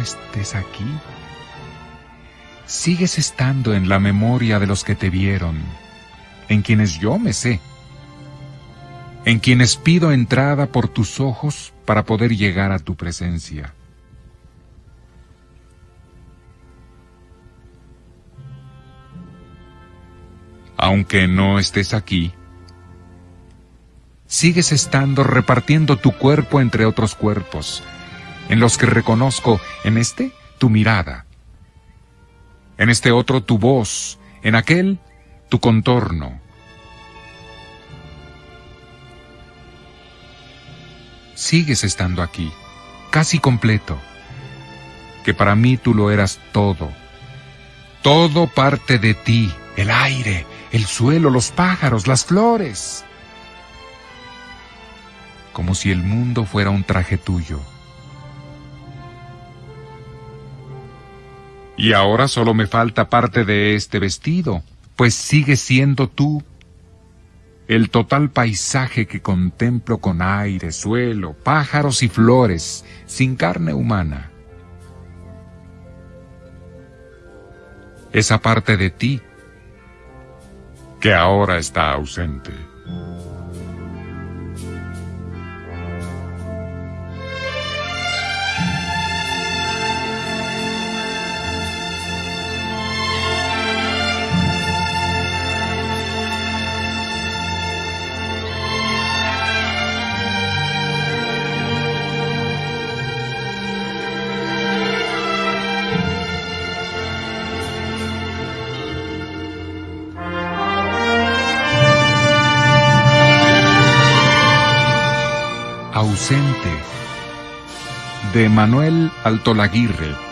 estés aquí. Sigues estando en la memoria de los que te vieron, en quienes yo me sé, en quienes pido entrada por tus ojos para poder llegar a tu presencia. Aunque no estés aquí, sigues estando repartiendo tu cuerpo entre otros cuerpos, en los que reconozco en este tu mirada, en este otro tu voz, en aquel tu contorno. Sigues estando aquí, casi completo, que para mí tú lo eras todo, todo parte de ti, el aire, el suelo, los pájaros, las flores, como si el mundo fuera un traje tuyo. Y ahora solo me falta parte de este vestido, pues sigue siendo tú el total paisaje que contemplo con aire, suelo, pájaros y flores, sin carne humana. Esa parte de ti que ahora está ausente. Ausente de Manuel Altolaguirre